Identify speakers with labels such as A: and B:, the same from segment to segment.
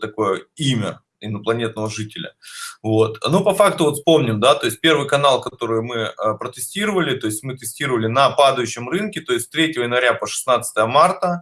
A: такое имя инопланетного жителя. Вот. Ну, по факту вот вспомним, да, то есть первый канал, который мы э, протестировали, то есть мы тестировали на падающем рынке, то есть 3 января по 16 марта,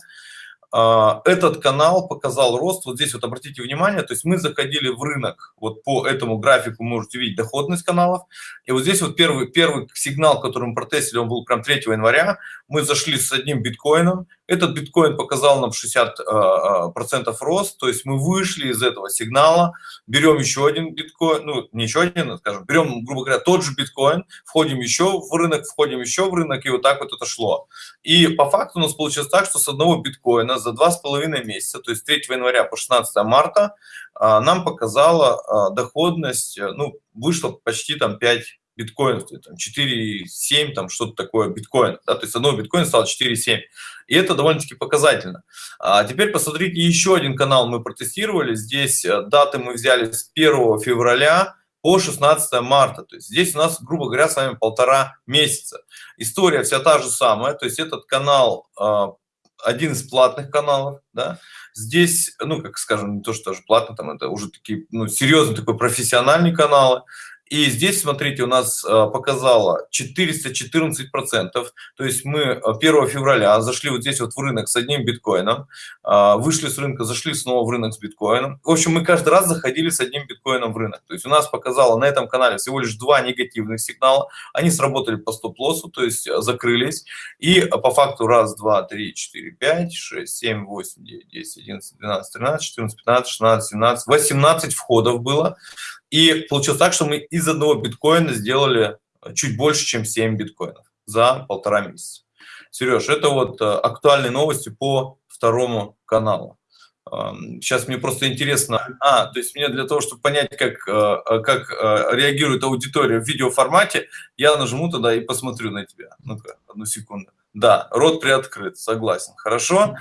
A: а, этот канал показал рост, вот здесь вот обратите внимание, то есть мы заходили в рынок, вот по этому графику можете видеть доходность каналов, и вот здесь вот первый, первый сигнал, который мы протестили, он был прям 3 января, мы зашли с одним биткоином, этот биткоин показал нам 60% а, а, рост, то есть мы вышли из этого сигнала, берем еще один биткоин, ну не еще один, скажем, берем, грубо говоря, тот же биткоин, входим еще в рынок, входим еще в рынок, и вот так вот это шло. И по факту у нас получилось так, что с одного биткоина за два с половиной месяца, то есть 3 января по 16 марта, а, нам показала а, доходность, э, ну, вышло почти там 5 биткоинов, там 4,7, там что-то такое биткоин, да, то есть одного биткоина стало 4,7. И это довольно-таки показательно. А теперь посмотрите, еще один канал мы протестировали. Здесь э, даты мы взяли с 1 февраля по 16 марта. То есть здесь у нас, грубо говоря, с вами полтора месяца. История вся та же самая. То есть этот канал один из платных каналов, да, здесь, ну, как скажем, не то, что даже платно, там это уже такие, ну, серьезные такой профессиональные каналы, и здесь, смотрите, у нас э, показало 414 процентов. То есть мы 1 э, февраля зашли вот здесь вот в рынок с одним биткоином, э, вышли с рынка, зашли снова в рынок с биткоином. В общем, мы каждый раз заходили с одним биткоином в рынок. То есть у нас показало на этом канале всего лишь два негативных сигнала. Они сработали по стоп-лоссу, то есть закрылись. И по факту раз, два, три, четыре, пять, шесть, семь, восемь, девять, десять, одиннадцать, двенадцать, тринадцать, четырнадцать, пятнадцать, шестнадцать, семнадцать, восемнадцать входов было. И получилось так, что мы из одного биткоина сделали чуть больше, чем 7 биткоинов за полтора месяца. Сереж, это вот э, актуальные новости по второму каналу. Сейчас мне просто интересно, а, то есть мне для того, чтобы понять, как, э, э, как реагирует аудитория в видеоформате, я нажму тогда и посмотрю на тебя. Ну-ка, одну секунду. Да, рот приоткрыт, согласен. Хорошо.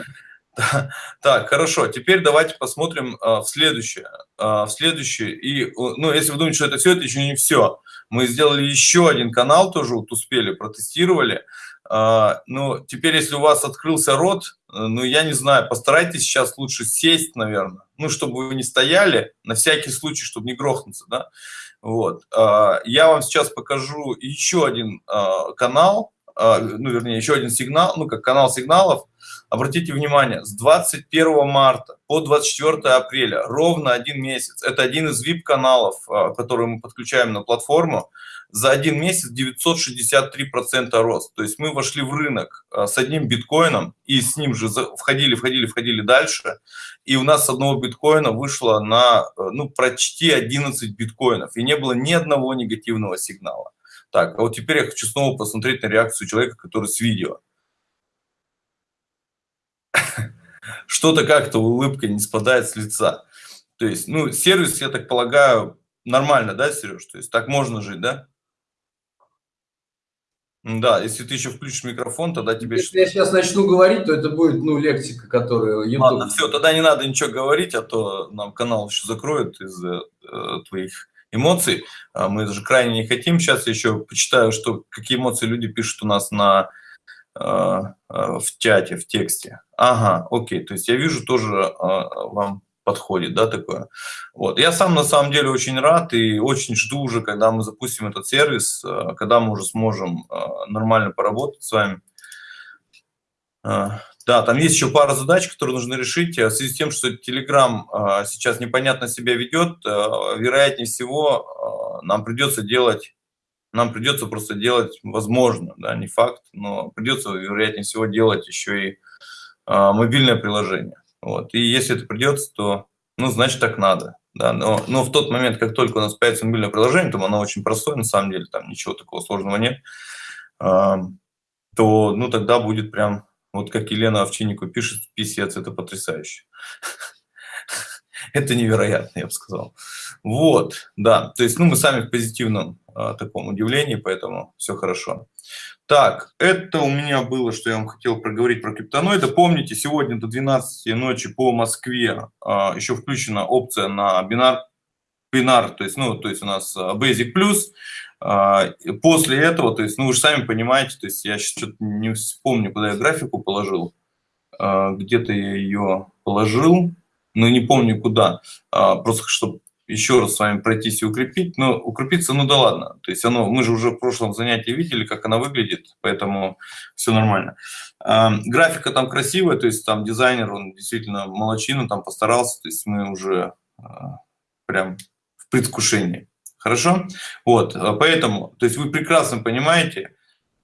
A: Так, хорошо. Теперь давайте посмотрим а, в следующее. А, в следующее. И, ну, если вы думаете, что это все, это еще не все. Мы сделали еще один канал, тоже вот успели, протестировали. А, ну, теперь, если у вас открылся рот, ну, я не знаю, постарайтесь сейчас лучше сесть, наверное. Ну, чтобы вы не стояли, на всякий случай, чтобы не грохнуться, да. Вот. Я вам сейчас покажу еще один канал, ну, вернее, еще один сигнал, ну, как канал сигналов, Обратите внимание, с 21 марта по 24 апреля, ровно один месяц, это один из VIP-каналов, а, который мы подключаем на платформу, за один месяц 963% рост. То есть мы вошли в рынок а, с одним биткоином и с ним же входили, входили, входили дальше. И у нас с одного биткоина вышло на а, ну, почти 11 биткоинов. И не было ни одного негативного сигнала. Так, а вот теперь я хочу снова посмотреть на реакцию человека, который с видео. что-то как-то улыбка не спадает с лица. То есть, ну, сервис, я так полагаю, нормально, да, Сереж? То есть так можно жить, да? Да, если ты еще включишь микрофон, тогда тебе...
B: Если я сейчас начну говорить, то это будет, ну, лексика, которая...
A: YouTube... Ладно, все, тогда не надо ничего говорить, а то нам канал еще закроют из-за э, твоих эмоций. А мы даже крайне не хотим. Сейчас еще почитаю, что, какие эмоции люди пишут у нас на Э, э, в чате, в тексте. Ага, окей, то есть я вижу тоже вам подходит, да, такое. Вот. Я сам на самом деле очень рад и очень жду уже, когда мы запустим этот сервис, когда мы уже сможем нормально поработать с вами. Да, там есть еще пара задач, которые нужно решить. В связи с тем, что Telegram сейчас непонятно себя ведет, вероятнее всего нам придется делать нам придется просто делать, возможно, да, не факт, но придется, вероятнее всего, делать еще и мобильное приложение. Вот. И если это придется, то, ну, значит, так надо. Да, но, но в тот момент, как только у нас появится мобильное приложение, то оно очень простое, на самом деле, там ничего такого сложного нет, то, ну, тогда будет прям, вот как Елена Овчиннику пишет, писец, это потрясающе. Это невероятно, я бы сказал. Вот, да, то есть, ну, мы сами в позитивном а, таком удивлении, поэтому все хорошо. Так, это у меня было, что я вам хотел проговорить про криптоноиды. Помните, сегодня до 12 ночи по Москве а, еще включена опция на бинар, бинар то есть, ну, то есть у нас а, Basic Plus. А, после этого, то есть, ну, вы же сами понимаете, то есть я сейчас что-то не вспомню, куда я графику положил. А, Где-то я ее положил. но не помню куда, просто чтобы еще раз с вами пройтись и укрепить, но укрепиться, ну да ладно, то есть оно, мы же уже в прошлом занятии видели, как она выглядит, поэтому все нормально. Графика там красивая, то есть там дизайнер, он действительно молочина, там постарался, то есть мы уже прям в предвкушении. Хорошо? Вот, поэтому, то есть вы прекрасно понимаете,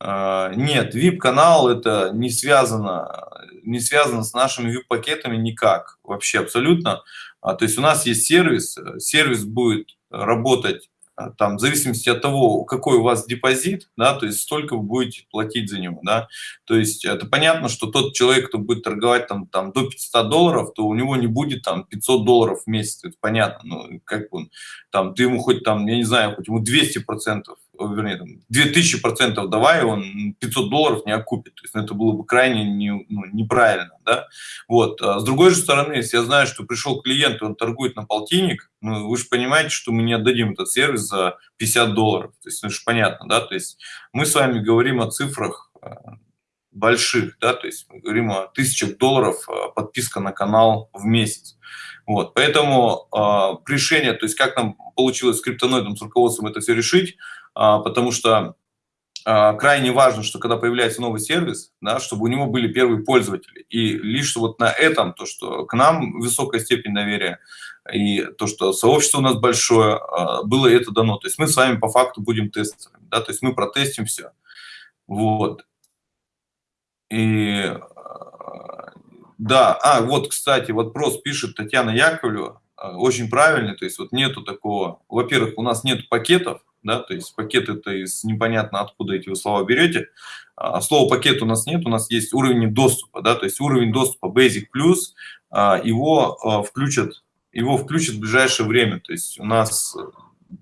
A: нет, VIP-канал это не связано, не связано с нашими VIP-пакетами никак, вообще абсолютно. А, то есть у нас есть сервис, э, сервис будет работать там, в зависимости от того, какой у вас депозит, да, то есть столько вы будете платить за него, да, то есть это понятно, что тот человек, кто будет торговать там, там до 500 долларов, то у него не будет там 500 долларов в месяц, это понятно, ну, как он, там, ты ему хоть там, я не знаю, хоть ему 200 процентов вернее, там, 2000 процентов давай, он 500 долларов не окупит. То есть ну, это было бы крайне не, ну, неправильно. Да? Вот. А с другой же стороны, если я знаю, что пришел клиент, и он торгует на полтинник, ну, вы же понимаете, что мы не отдадим этот сервис за 50 долларов. То есть, ну, это же понятно, да? То есть мы с вами говорим о цифрах а, больших, да, то есть мы говорим о тысячах долларов а, подписка на канал в месяц. Вот, поэтому э, решение, то есть как нам получилось с криптоноидом, с руководством это все решить, а, потому что а, крайне важно, что когда появляется новый сервис, да, чтобы у него были первые пользователи. И лишь вот на этом, то, что к нам высокая степень доверия, и то, что сообщество у нас большое, а, было это дано. То есть мы с вами по факту будем тестерами, да, то есть мы протестим все. Вот. И да, а, вот, кстати, вопрос пишет Татьяна Яковлева, очень правильный, то есть вот нету такого, во-первых, у нас нет пакетов, да, то есть пакет это из непонятно откуда эти вы слова берете. А, слова пакет у нас нет, у нас есть уровень доступа, да, то есть уровень доступа Basic Plus, а, его а, включат, его включат в ближайшее время, то есть у нас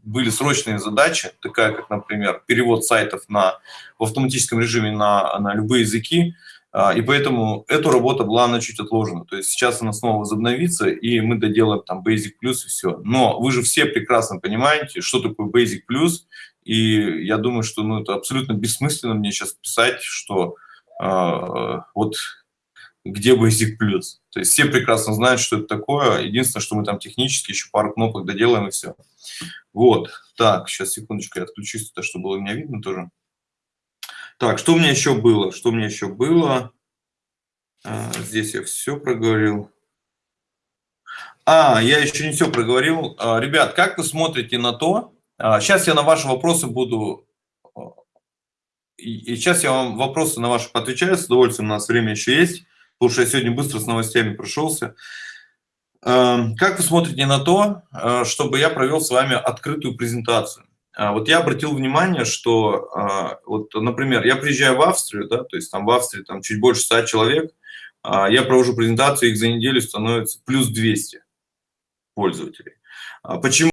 A: были срочные задачи, такая как, например, перевод сайтов на, в автоматическом режиме на, на любые языки, а, и поэтому эту работу была она чуть отложена. То есть сейчас она снова возобновится, и мы доделаем там Basic Plus и все. Но вы же все прекрасно понимаете, что такое Basic Plus, и я думаю, что ну, это абсолютно бессмысленно мне сейчас писать, что э, вот где Basic Plus. То есть все прекрасно знают, что это такое. Единственное, что мы там технически еще пару кнопок доделаем и все. Вот. Так, сейчас секундочку, я отключусь, чтобы было меня видно тоже. Так, что у меня еще было? Что у меня еще было? А, здесь я все проговорил. А, я еще не все проговорил. А, ребят, как вы смотрите на то? А, сейчас я на ваши вопросы буду... А, и, сейчас я вам вопросы на ваши отвечаю. С удовольствием, у нас время еще есть, потому что я сегодня быстро с новостями прошелся. А, как вы смотрите на то, а, чтобы я провел с вами открытую презентацию? А, вот я обратил внимание, что, а, вот, например, я приезжаю в Австрию, да, то есть там в Австрии там чуть больше 100 человек, а, я провожу презентацию, их за неделю становится плюс 200 пользователей. Почему?